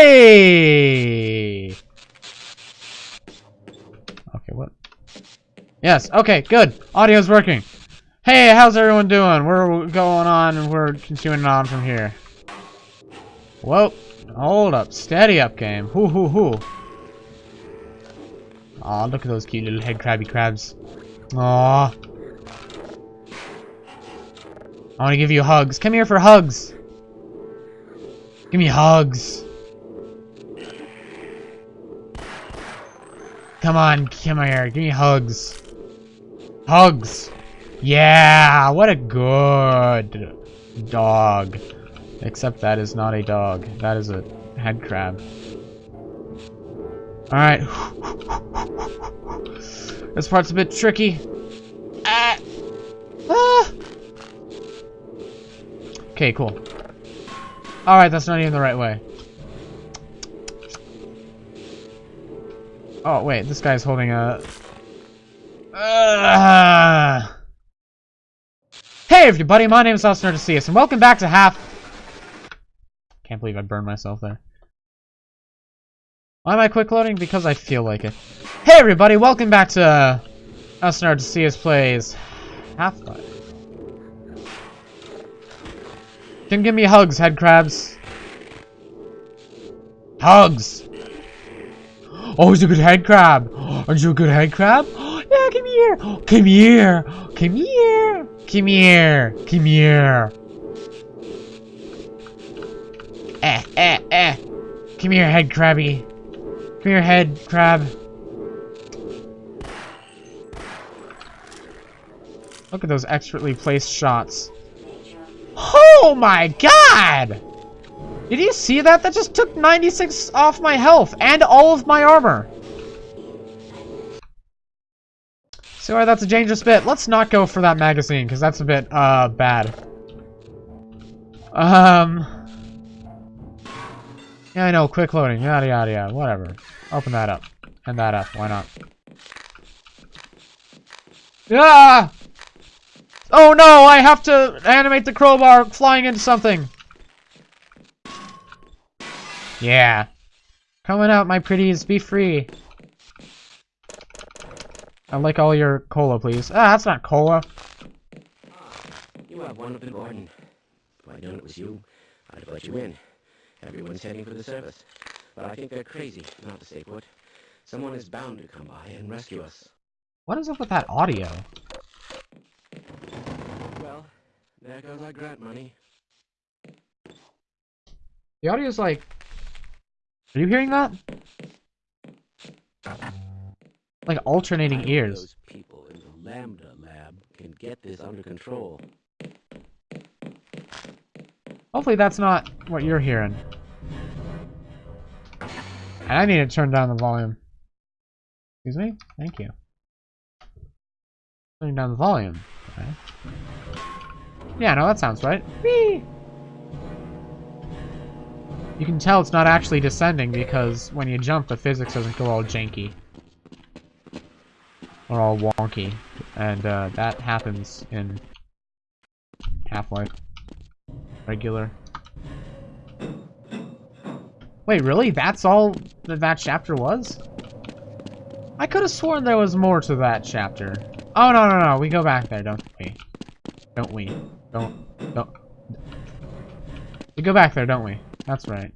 Hey! Okay, what? Yes, okay, good. Audio's working. Hey, how's everyone doing? We're going on and we're continuing on from here. Whoa. Hold up. Steady up, game. Hoo hoo hoo. Aw, look at those cute little head crabby crabs. Aw. I want to give you hugs. Come here for hugs. Give me hugs. Come on, come here. Give me hugs. Hugs. Yeah, what a good dog. Except that is not a dog. That is a head crab. Alright. This part's a bit tricky. Ah. Ah. Okay, cool. Alright, that's not even the right way. Oh, wait, this guy's holding a... Uh... Hey everybody, my name is Osnerdicius, and welcome back to Half... Can't believe I burned myself there. Why am I quick loading? Because I feel like it. Hey everybody, welcome back to uh, Osnerdicius Plays Half-Life. Can give me hugs, head crabs. Hugs! Oh, he's a good head crab. Aren't you a good head crab? Yeah, come here. Come here. Come here. Come here. Come here. Eh, eh, eh. Come here, head crabby. Come here, head crab. Look at those expertly placed shots. Oh my god! Did you see that? That just took 96 off my health and all of my armor. So uh, that's a dangerous bit. Let's not go for that magazine, because that's a bit, uh, bad. Um... Yeah, I know, quick loading, yada yada yada, whatever. Open that up. And that up, why not? Yeah! Oh no, I have to animate the crowbar flying into something! Yeah. Coming out, my pretties, be free. I'd like all your cola, please. Ah, that's not cola. You have one of the Gordon. If I'd known it was you, I'd have let you in. Everyone's heading for the surface. But I think they're crazy not to stay put. Someone is bound to come by and rescue us. What is up with that audio? Well, there goes our grant money. The audio's like... Are you hearing that? Like alternating ears. Those people in the Lambda lab can get this under control. Hopefully that's not what you're hearing. And I need to turn down the volume. Excuse me? Thank you. Turning down the volume. Okay. Yeah, no, that sounds right. Whee! You can tell it's not actually descending because when you jump, the physics doesn't go all janky. Or all wonky. And uh, that happens in Half-Life. Regular. Wait, really? That's all that that chapter was? I could have sworn there was more to that chapter. Oh, no, no, no. We go back there, don't we? Don't we? Don't. Don't. We go back there, don't we? That's right.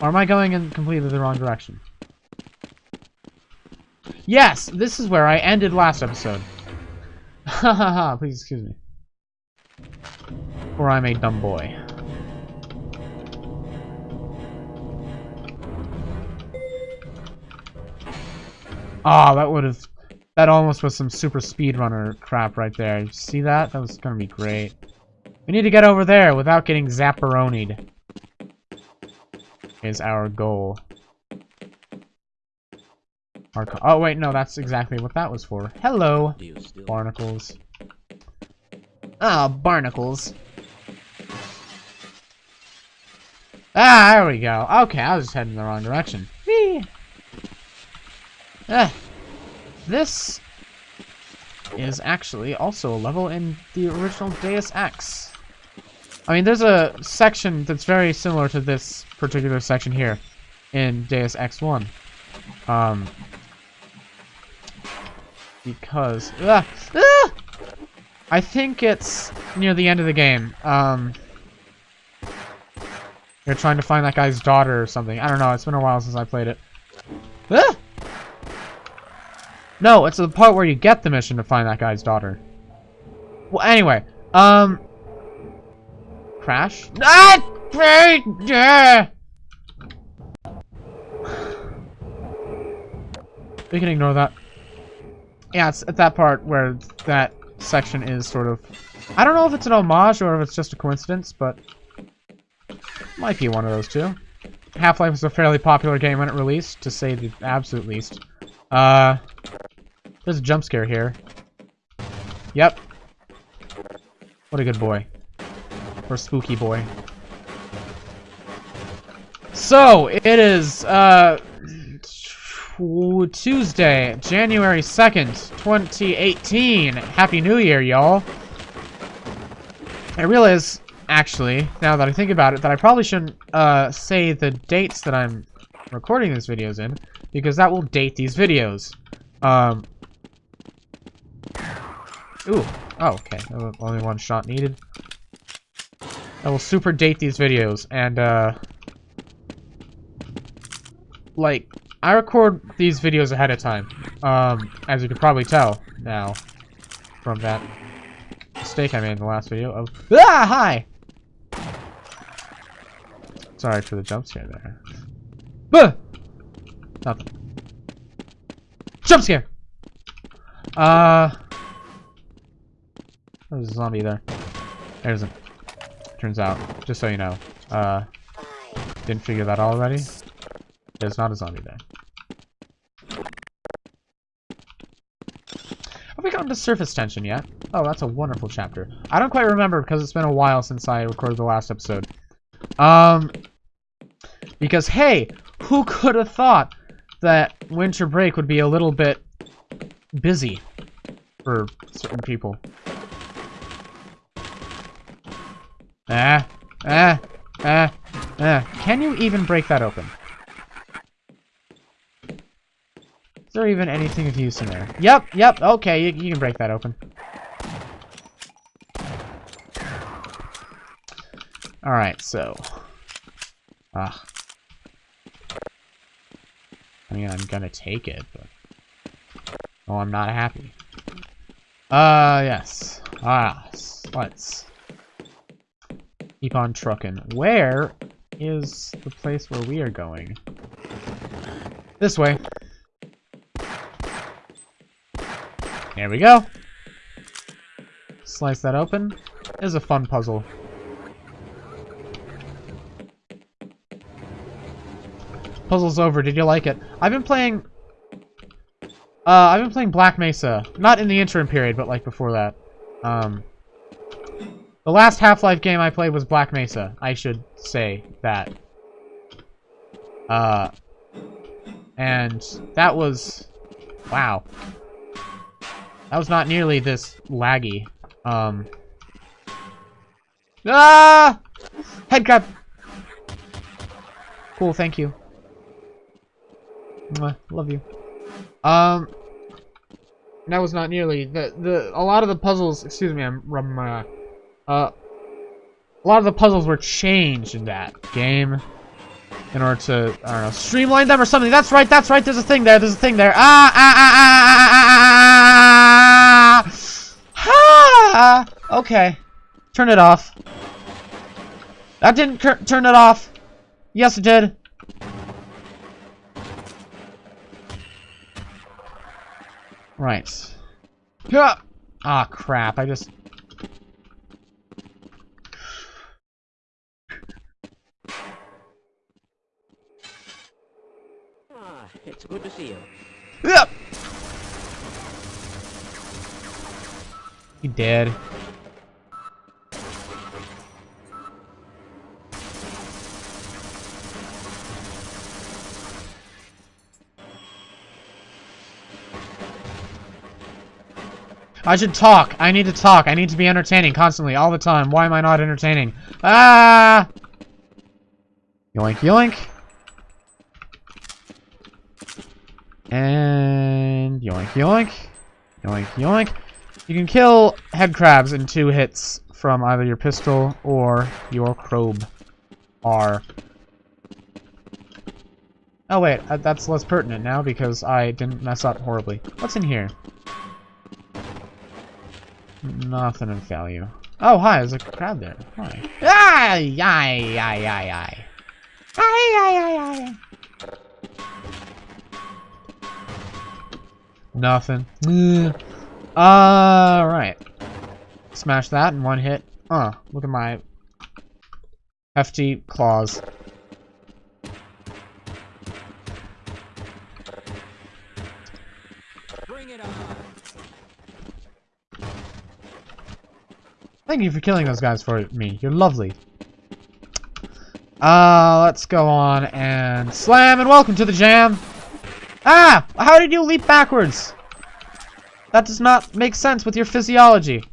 Or am I going in completely the wrong direction? Yes! This is where I ended last episode. Ha ha ha, please excuse me. Or I'm a dumb boy. Ah, that would have... That almost was some super speedrunner crap right there. You see that? That was gonna be great. We need to get over there without getting zapperonied. Is our goal. Our oh wait, no, that's exactly what that was for. Hello, barnacles. Ah, barnacles. Ah, there we go. Okay, I was just heading in the wrong direction. Whee! Ah, this is actually also a level in the original Deus Ex. I mean, there's a section that's very similar to this particular section here in Deus Ex 1. Um, because ah, ah! I think it's near the end of the game. Um, you're trying to find that guy's daughter or something. I don't know. It's been a while since I played it. Ah! No, it's the part where you get the mission to find that guy's daughter. Well, anyway, um, crash. Ah, yeah. We can ignore that. Yeah, it's at that part where that section is sort of... I don't know if it's an homage or if it's just a coincidence, but... Might be one of those two. Half-Life was a fairly popular game when it released, to say the absolute least. Uh... There's a jump scare here. Yep. What a good boy. Or spooky boy. So, it is, uh... Tuesday, January 2nd, 2018. Happy New Year, y'all. I realize, actually, now that I think about it, that I probably shouldn't uh, say the dates that I'm recording these videos in, because that will date these videos. Um, ooh, oh, okay, only one shot needed. I will super date these videos, and, uh, like, I record these videos ahead of time, um, as you can probably tell now from that mistake I made in the last video of Ah! Hi! Sorry for the jump scare there. Buh! Nothing. Jump scare! Uh... There's a zombie there. There isn't. Turns out, just so you know. Uh... Didn't figure that out already? There's not a zombie there. Have we gotten to surface tension yet? Oh, that's a wonderful chapter. I don't quite remember because it's been a while since I recorded the last episode. Um, because, hey, who could have thought that winter break would be a little bit busy for certain people? Ah, ah, ah, ah. Can you even break that open? Is there even anything of use in there? Yep, yep, okay, you, you can break that open. Alright, so... Ah. I mean, I'm gonna take it, but... Oh, I'm not happy. Uh, yes. Ah, let's... Keep on trucking. Where is the place where we are going? This way. There we go. Slice that open. Is a fun puzzle. Puzzle's over. Did you like it? I've been playing... Uh, I've been playing Black Mesa. Not in the interim period, but like before that. Um, the last Half-Life game I played was Black Mesa. I should say that. Uh, and that was... Wow. That was not nearly this laggy. Um. Ah! Head crab! Cool, thank you. Mwah, love you. Um. That was not nearly the the a lot of the puzzles. Excuse me, I'm from uh, uh. A lot of the puzzles were changed in that game in order to I don't know streamline them or something. That's right. That's right. There's a thing there. There's a thing there. Ah ah ah ah ah ah ah. Ah! Okay. Turn it off. That didn't turn it off. Yes, it did. Right. Ah, crap. I just... It's good to see you. Yep. You dead. I should talk. I need to talk. I need to be entertaining constantly, all the time. Why am I not entertaining? Ah! Yoink, yoink. And yoink, yoink. Yoink, yoink. You can kill head crabs in two hits from either your pistol or your crowbar. Oh wait, uh, that's less pertinent now because I didn't mess up horribly. What's in here? Nothing of value. Oh, hi, there's a crab there. Hi. Ay, ay, ay, ay, ay. Ay, ay, ay, ay. Nothing. Alright. Smash that in one hit. Oh, look at my hefty claws. Bring it on. Thank you for killing those guys for me. You're lovely. Uh, let's go on and slam and welcome to the jam. Ah! How did you leap backwards? That does not make sense with your physiology.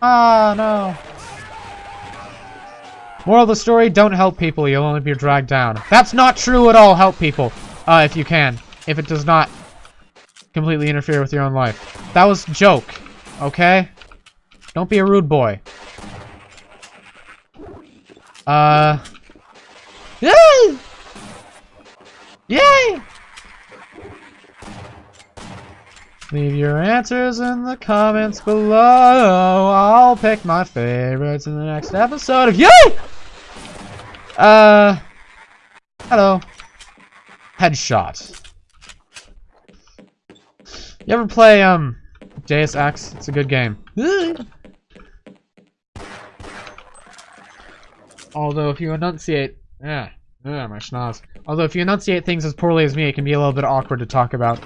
Ah, no. Moral of the story, don't help people, you'll only be dragged down. That's not true at all, help people. Uh, if you can. If it does not completely interfere with your own life. That was joke, okay? Don't be a rude boy. Uh... Yay! Yay! Leave your answers in the comments below. I'll pick my favorites in the next episode of Yay! Uh, hello. Headshot. You ever play, um, Deus Ex? It's a good game. Although if you enunciate... Yeah, yeah, my schnoz. Although if you enunciate things as poorly as me, it can be a little bit awkward to talk about.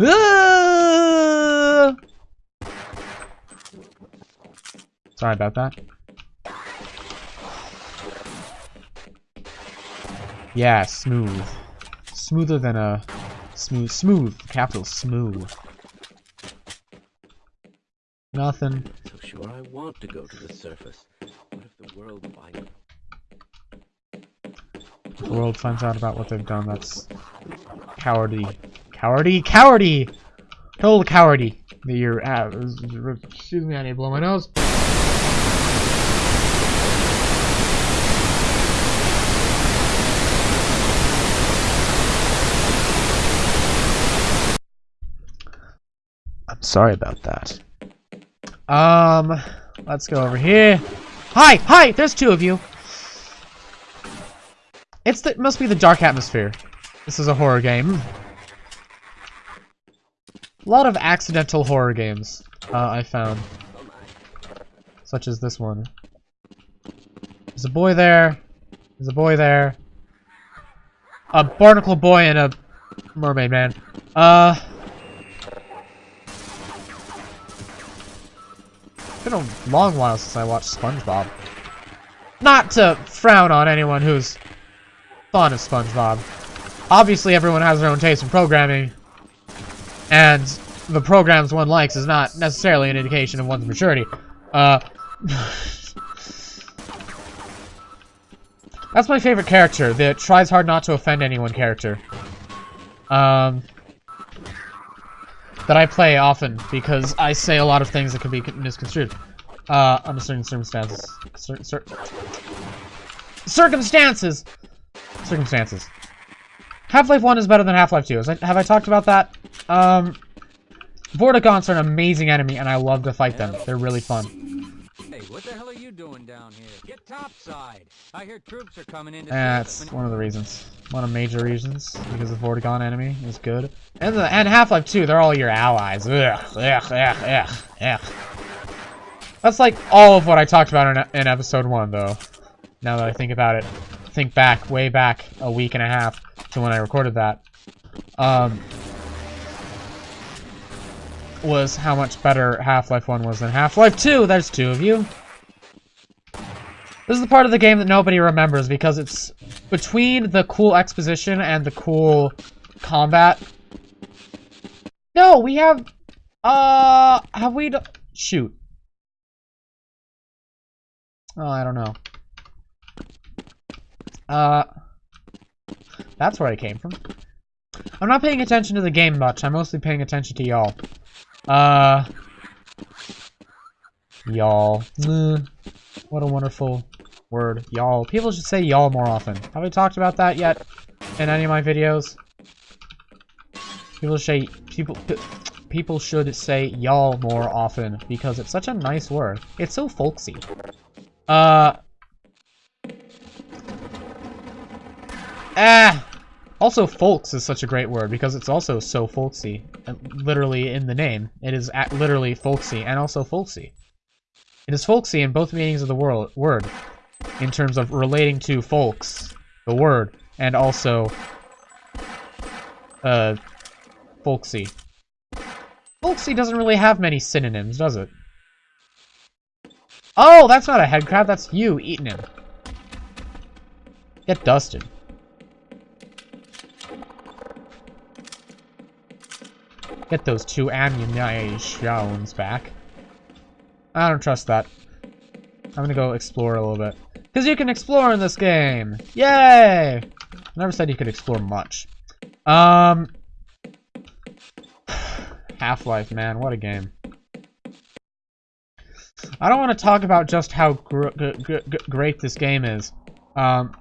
Ah! Sorry about that. Yeah, smooth. Smoother than a... Smooth. Smooth. Capital smooth. Nothing. So sure I want to go to the surface. What if the world The world finds out about what they've done. That's cowardly. Cowardy? Cowardy! Total cowardy. That you're uh, excuse me, I need to blow my nose. I'm sorry about that. Um, let's go over here. Hi! Hi! There's two of you! It's the, it must be the dark atmosphere. This is a horror game. A lot of accidental horror games, uh, I found. Such as this one. There's a boy there. There's a boy there. A barnacle boy and a mermaid man. Uh... It's been a long while since I watched SpongeBob. Not to frown on anyone who's fond of SpongeBob. Obviously, everyone has their own taste in programming, and the programs one likes is not necessarily an indication of one's maturity. Uh, that's my favorite character, the tries hard not to offend anyone character. Um, that I play often because I say a lot of things that can be misconstrued. Uh, under certain circumstances. Cer cer circumstances! Circumstances. Half-Life 1 is better than Half-Life 2. I, have I talked about that? Um, Vortigaunts are an amazing enemy, and I love to fight them. They're really fun. Hey, what the hell are you doing down here? Get topside. I hear troops are coming in. to That's one of the reasons. One of the major reasons, because the Vortigaunt enemy is good. And the and Half-Life 2, they're all your allies. Ugh, ugh, ugh, ugh, ugh. That's like all of what I talked about in, in episode 1, though. Now that I think about it. Think back, way back, a week and a half to when I recorded that. Um, was how much better Half-Life 1 was than Half-Life 2. There's two of you. This is the part of the game that nobody remembers because it's between the cool exposition and the cool combat. No, we have. Uh, have we? Shoot. Oh, I don't know. Uh, that's where I came from. I'm not paying attention to the game much. I'm mostly paying attention to y'all. Uh, y'all. What a wonderful word, y'all. People should say y'all more often. Have we talked about that yet in any of my videos? People say people people should say y'all more often because it's such a nice word. It's so folksy. Uh. Ah. Also, folks is such a great word because it's also so folksy. uh, Literally in the name, it is literally folksy and also folksy. It is folksy in both meanings of the world, word, in terms of relating to folks, the word, and also, uh, folksy. Folksy doesn't really have many synonyms, does it? Oh, that's not a head crab, that's you eating him. Get dusted. Get those two ammunitions back. I don't trust that. I'm gonna go explore a little bit. Because you can explore in this game! Yay! I never said you could explore much. Um... Half-Life, man, what a game. I don't want to talk about just how gr gr gr gr great this game is. Um...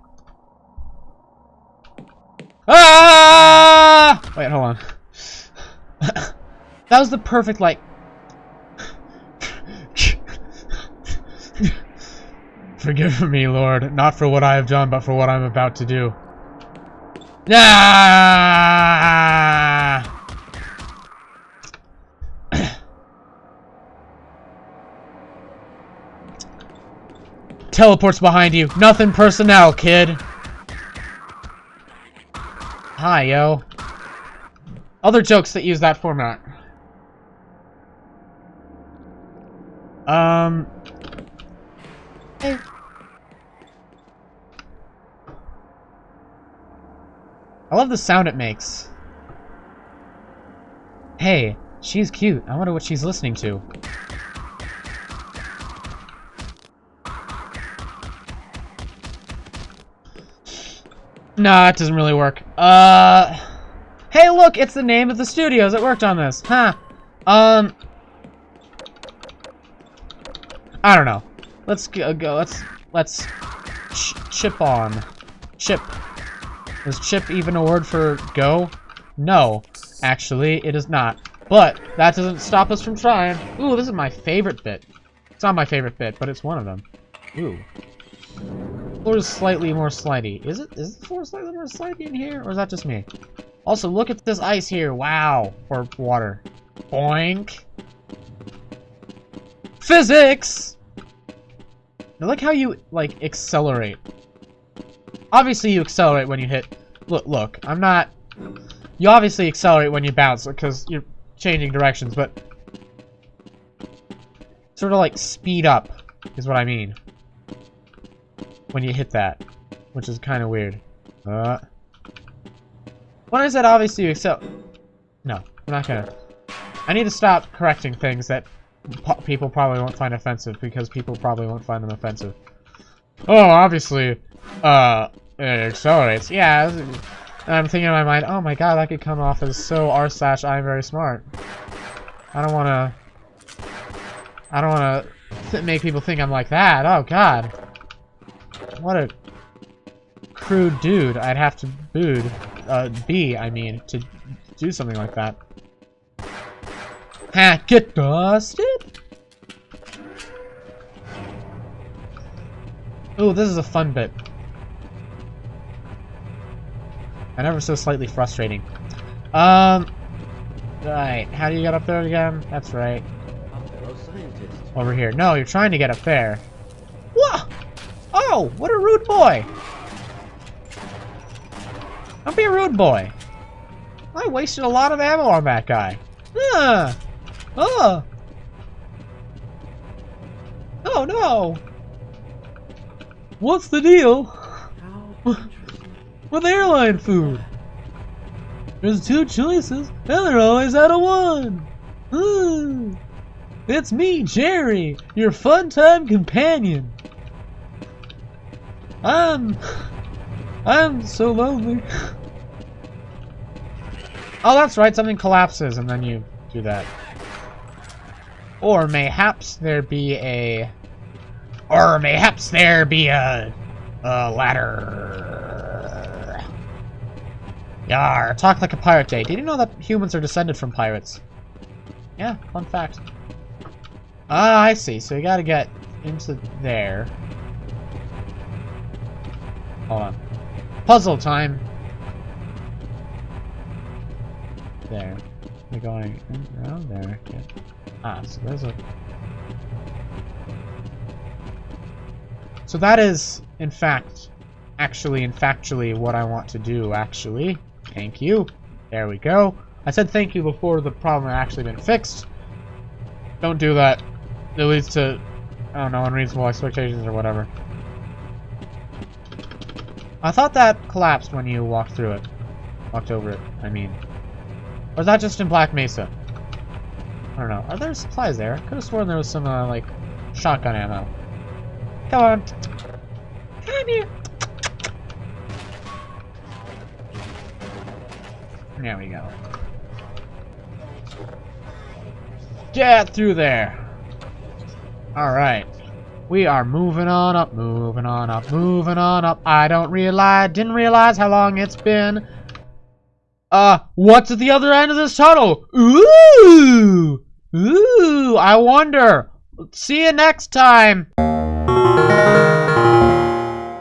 Ah! Wait, hold on. that was the perfect, like... Forgive me, Lord, not for what I have done, but for what I'm about to do. Ah! Teleports behind you. Nothing personnel, kid. Hi, yo. Other jokes that use that format. Um. Hey. I love the sound it makes. Hey, she's cute. I wonder what she's listening to. Nah, it doesn't really work. Uh, hey, look, it's the name of the studios that worked on this. Huh. Um, I don't know. Let's go. go let's let's ch chip on. Chip. Is chip even a word for go? No, actually, it is not. But that doesn't stop us from trying. Ooh, this is my favorite bit. It's not my favorite bit, but it's one of them. Ooh. Floor is slightly more slidey. Is it? Is the floor slightly more slidey in here, or is that just me? Also, look at this ice here. Wow. Or water. Boink. Physics! Like how you, like, accelerate. Obviously, you accelerate when you hit... Look, look, I'm not... You obviously accelerate when you bounce, because you're changing directions, but... Sort of, like, speed up, is what I mean. When you hit that. Which is kind of weird. Uh... When that said obviously you excel... No, I'm not gonna... I need to stop correcting things that people probably won't find offensive because people probably won't find them offensive. Oh, obviously, uh, it accelerates. Yeah, I'm thinking in my mind, oh my god, that could come off as so r slash I'm very smart. I don't want to. I don't want to make people think I'm like that. Oh god, what a crude dude I'd have to booed, uh, be. I mean, to do something like that. Ha, get dusted! Ooh, this is a fun bit. And ever so slightly frustrating. Um, right, how do you get up there again? That's right, over here. No, you're trying to get up there. Whoa! Oh, what a rude boy! Be a rude boy. I wasted a lot of ammo on that guy. Huh. Oh. Oh no. What's the deal with airline food? There's two choices, and they're always out of one. Hmm. It's me, Jerry, your fun time companion. I'm. I'm so lonely. Oh, that's right, something collapses and then you do that. Or mayhaps there be a... Or mayhaps there be a... A ladder. Yar, talk like a pirate day. Did you know that humans are descended from pirates? Yeah, fun fact. Ah, I see. So you gotta get into there. Hold on. Puzzle time. There. We're going around there. Ah, so there's a... So that is, in fact, actually and factually what I want to do, actually. Thank you. There we go. I said thank you before the problem had actually been fixed. Don't do that. It leads to, I don't know, unreasonable expectations or whatever. I thought that collapsed when you walked through it. Walked over it, I mean. Or is that just in Black Mesa? I don't know. Are there supplies there? Could have sworn there was some, uh, like, shotgun ammo. Come on. Come here. There we go. Get through there. Alright. We are moving on up, moving on up, moving on up. I don't realize, didn't realize how long it's been. Uh, what's at the other end of this tunnel? Ooh! Ooh, I wonder. See you next time.